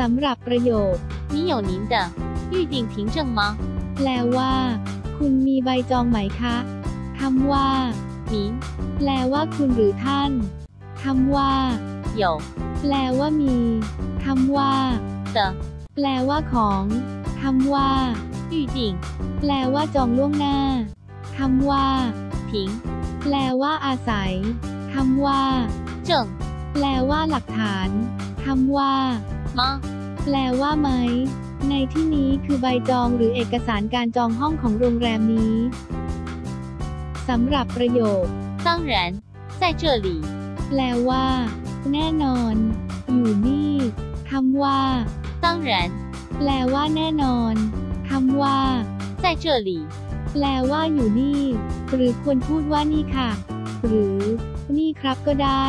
สำหรับประโยค 你有您的预定凭证吗？ แปลว่า คุณมีใบจองไหมคะคำว่า 您 แปลว่าคุณหรือท่านคำว่า 有 แปลว่ามีคำว่า 的 แปลว่าของคำว่า 预定 แปลว่าจองล่วงหน้าคำว่า 凭 แปลว่าอาศัยคำว่า 证 แปลว่าหลักฐานคำว่า 吗？ แปลว่าไหม ในที่นี้คือใบจองหรือเอกสารการจองห้องของโรงแรมนี้สำหรับประโยค 当然，在这里。 แปลว่า แน่นอน อยู่นี่คำว่า 当然， แปลว่าแน่นอนคำว่า 在这里。 แปลว่าอยู่นี่ หรือควรพูดว่านี่ค่ะ หรือ นี่ครับก็ได้